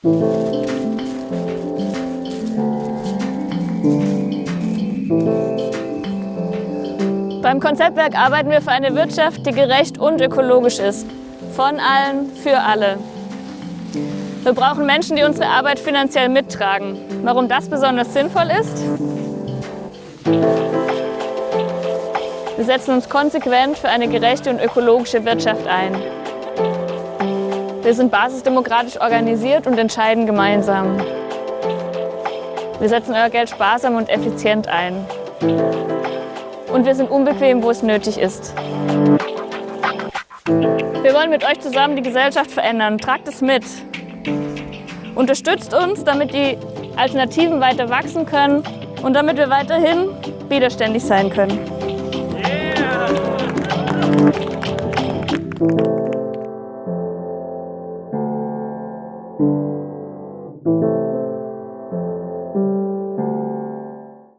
Beim Konzeptwerk arbeiten wir für eine Wirtschaft, die gerecht und ökologisch ist. Von allen, für alle. Wir brauchen Menschen, die unsere Arbeit finanziell mittragen. Warum das besonders sinnvoll ist? Wir setzen uns konsequent für eine gerechte und ökologische Wirtschaft ein. Wir sind basisdemokratisch organisiert und entscheiden gemeinsam. Wir setzen euer Geld sparsam und effizient ein. Und wir sind unbequem, wo es nötig ist. Wir wollen mit euch zusammen die Gesellschaft verändern. Tragt es mit. Unterstützt uns, damit die Alternativen weiter wachsen können und damit wir weiterhin widerständig sein können. Yeah. Thank you.